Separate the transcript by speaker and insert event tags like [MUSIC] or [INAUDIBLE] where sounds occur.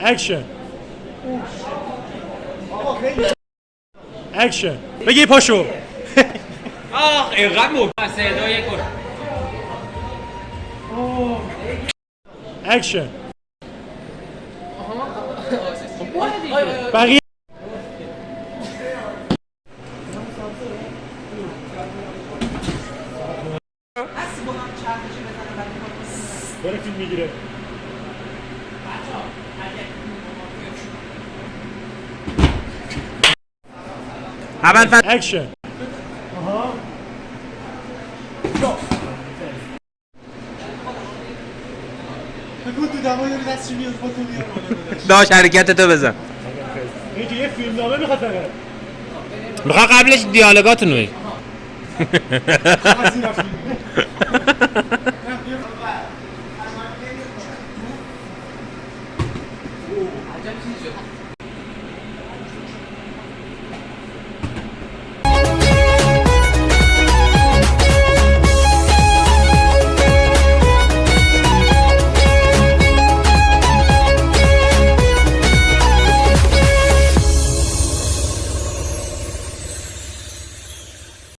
Speaker 1: اکشن اکشن بگی پاشو.
Speaker 2: آه اینقدر دو یک برو
Speaker 1: اکشن بقیه داره فیلم می‌گیره.
Speaker 3: اول فصل.
Speaker 1: اکشن
Speaker 4: بگو تو دمای یارو دستشو بیار خودتو بیار بالا داداش.
Speaker 3: داش حرکت تو بزن
Speaker 1: یه فیلم نامه می‌خواد فقط
Speaker 3: قبلش دیالوگاتونو بگی. [LAUGHS]
Speaker 4: 江西学派。